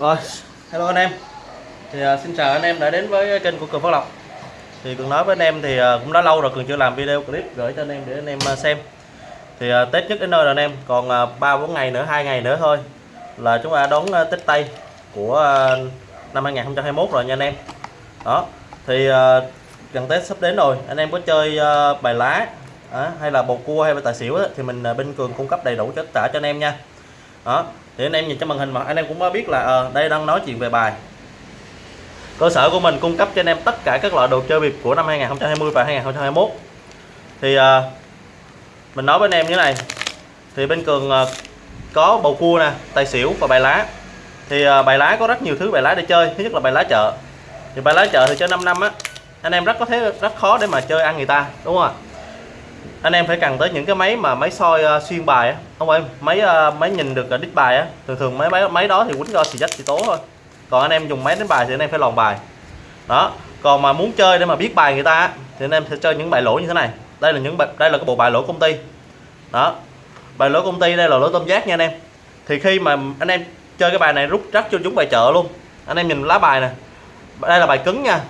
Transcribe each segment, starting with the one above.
Rồi, hello anh em. Thì uh, xin chào anh em đã đến với kênh của Cường Phát Lộc. Thì Cường nói với anh em thì uh, cũng đã lâu rồi Cường chưa làm video clip gửi cho anh em để anh em uh, xem. Thì uh, Tết nhất đến nơi rồi anh em. Còn ba uh, bốn ngày nữa hai ngày nữa thôi là chúng ta đón uh, Tết Tây của uh, năm 2021 rồi nha anh em. Đó thì uh, gần Tết sắp đến rồi. Anh em có chơi uh, bài lá à, hay là bầu cua hay là tài xỉu đó, thì mình uh, bên Cường cung cấp đầy đủ tất cả cho anh em nha đó thì anh em nhìn trên màn hình mà anh em cũng đã biết là à, đây đang nói chuyện về bài. Cơ sở của mình cung cấp cho anh em tất cả các loại đồ chơi bịp của năm 2020 và 2021 thì à, mình nói với anh em như thế này. Thì bên cường à, có bầu cua nè tài xỉu và bài lá. Thì à, bài lá có rất nhiều thứ bài lá để chơi thứ nhất là bài lá chợ. Thì bài lá chợ thì chơi 5 năm á anh em rất có thể rất khó để mà chơi ăn người ta đúng không ạ? Anh em phải cần tới những cái máy mà máy soi uh, xuyên bài á. Không em máy uh, máy nhìn được ờ, đít bài á. Thường thường máy máy máy đó thì quýnh do xì dách xì tố thôi. Còn anh em dùng máy đánh bài thì anh em phải lòn bài. Đó. Còn mà muốn chơi để mà biết bài người ta á, thì anh em sẽ chơi những bài lỗ như thế này. Đây là những bài đây là cái bộ bài lỗ công ty. Đó. Bài lỗ công ty đây là lỗ tôm giác nha anh em. Thì khi mà anh em chơi cái bài này rút rắc cho chúng bài chợ luôn. Anh em nhìn lá bài nè. Đây là bài cứng nha.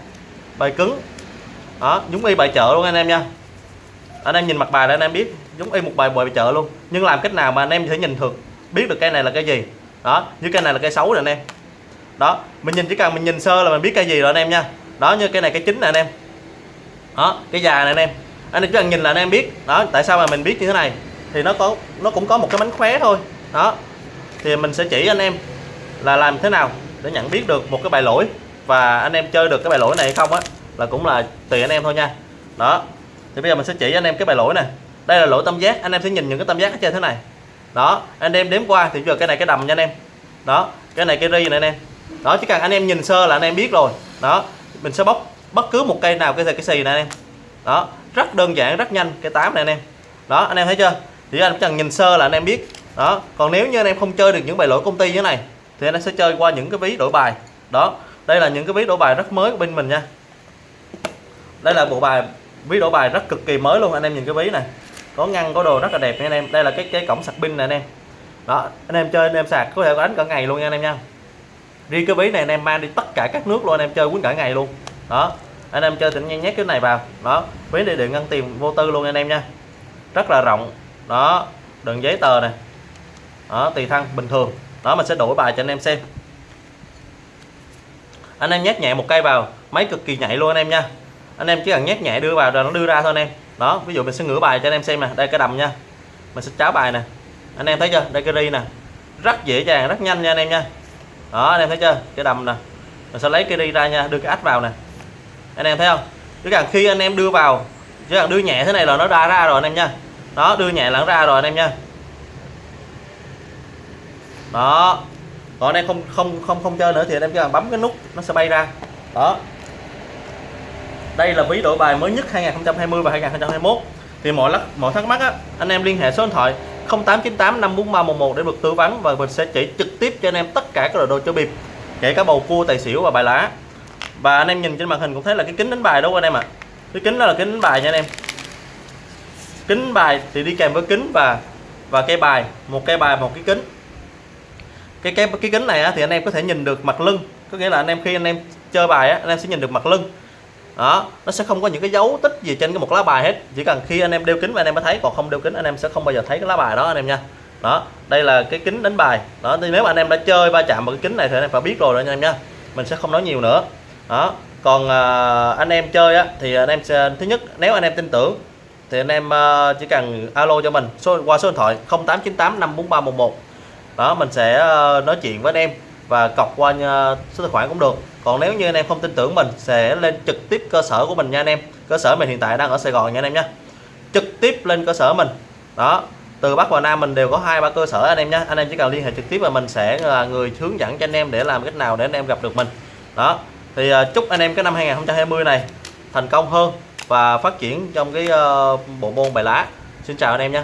Bài cứng. Đó giống y bài chợ luôn anh em nha anh em nhìn mặt bài để anh em biết, giống y một bài bài chợ luôn. Nhưng làm cách nào mà anh em thể nhìn được biết được cây này là cây gì. Đó, như cây này là cây xấu rồi anh em. Đó, mình nhìn chỉ cần mình nhìn sơ là mình biết cây gì rồi anh em nha. Đó, như cây này cây chính nè anh em. Đó, cây già này anh em. Anh em chỉ cần nhìn là anh em biết. Đó, tại sao mà mình biết như thế này? Thì nó có, nó cũng có một cái mánh khóe thôi. Đó, thì mình sẽ chỉ anh em là làm thế nào để nhận biết được một cái bài lỗi. Và anh em chơi được cái bài lỗi này hay không á, là cũng là tùy anh em thôi nha. Đó thì bây giờ mình sẽ chỉ anh em cái bài lỗi này đây là lỗi tam giác anh em sẽ nhìn những cái tam giác ở trên thế này đó anh em đếm qua thì giờ cái này cái đầm nha anh em đó cái này cái ri này anh em đó chỉ cần anh em nhìn sơ là anh em biết rồi đó mình sẽ bóc bất cứ một cây nào cái cái xì này anh em đó rất đơn giản rất nhanh cái tám này anh em đó anh em thấy chưa thì anh chỉ cần nhìn sơ là anh em biết đó còn nếu như anh em không chơi được những bài lỗi công ty như thế này thì anh em sẽ chơi qua những cái ví đổi bài đó đây là những cái ví đổi bài rất mới của bên mình nha đây là bộ bài ví đổi bài rất cực kỳ mới luôn anh em nhìn cái ví này có ngăn có đồ rất là đẹp nha anh em đây là cái cái cổng sạc pin này anh em đó anh em chơi anh em sạc có thể đánh cả ngày luôn nha anh em nha riêng cái ví này anh em mang đi tất cả các nước luôn anh em chơi quýnh cả ngày luôn đó anh em chơi tỉnh nhanh nhét cái này vào đó ví này điện ngăn tiền vô tư luôn anh em nha rất là rộng đó đựng giấy tờ này đó tùy thân bình thường đó mình sẽ đổi bài cho anh em xem anh em nhét nhẹ một cây vào máy cực kỳ nhạy luôn anh em nha anh em chỉ cần nhét nhẹ đưa vào rồi nó đưa ra thôi anh em. Đó, ví dụ mình sẽ ngửa bài cho anh em xem nè. Đây, cái đầm nha. Mình sẽ cháo bài nè. Anh em thấy chưa? Đây, cái ri nè. Rất dễ dàng, rất nhanh nha anh em nha. Đó, anh em thấy chưa? Cái đầm nè. Mình sẽ lấy cái ri ra nha, đưa cái ách vào nè. Anh em thấy không? Chứ cần khi anh em đưa vào chỉ cần đưa nhẹ thế này là nó ra ra rồi anh em nha. Đó, đưa nhẹ là nó ra rồi anh em nha. Đó. Còn anh em không không không không chơi nữa thì anh em chỉ cần bấm cái nút nó sẽ bay ra. Đó đây là ví đổi bài mới nhất 2020 và 2021 thì mọi lắc mọi thắc mắc á, anh em liên hệ số điện thoại 0898 54311 để được tư vấn và mình sẽ chỉ trực tiếp cho anh em tất cả các loại đồ chơi bịp kể cả bầu cua tài xỉu và bài lá. Và anh em nhìn trên màn hình cũng thấy là cái kính đánh bài đúng không anh em ạ. À? cái kính đó là kính đánh bài nha anh em. Kính bài thì đi kèm với kính và và cây bài một cây bài một cái kính. Cái cái cái kính này á, thì anh em có thể nhìn được mặt lưng. Có nghĩa là anh em khi anh em chơi bài á, anh em sẽ nhìn được mặt lưng đó nó sẽ không có những cái dấu tích gì trên cái một lá bài hết chỉ cần khi anh em đeo kính và anh em mới thấy còn không đeo kính anh em sẽ không bao giờ thấy cái lá bài đó anh em nha đó đây là cái kính đánh bài đó thì nếu mà anh em đã chơi va chạm vào cái kính này thì anh em phải biết rồi đó anh em nha mình sẽ không nói nhiều nữa đó còn à, anh em chơi á thì anh em sẽ thứ nhất nếu anh em tin tưởng thì anh em à, chỉ cần alo cho mình số qua số điện thoại 0898 54311 đó mình sẽ à, nói chuyện với anh em và cọc qua ờ, số tài khoản cũng được. Còn nếu như anh em không tin tưởng mình sẽ lên trực tiếp cơ sở của mình nha anh em. Cơ sở mình hiện tại đang ở Sài Gòn nha anh em nhé. Trực tiếp lên cơ sở mình. Đó từ Bắc và Nam mình đều có hai ba cơ sở anh em nhé. Anh em chỉ cần liên hệ trực tiếp và mình sẽ là người hướng dẫn cho anh em để làm cách nào để anh em gặp được mình. Đó thì uh, chúc anh em cái năm 2020 này thành công hơn và phát triển trong cái uh, bộ môn bài lá. Xin chào anh em nhé.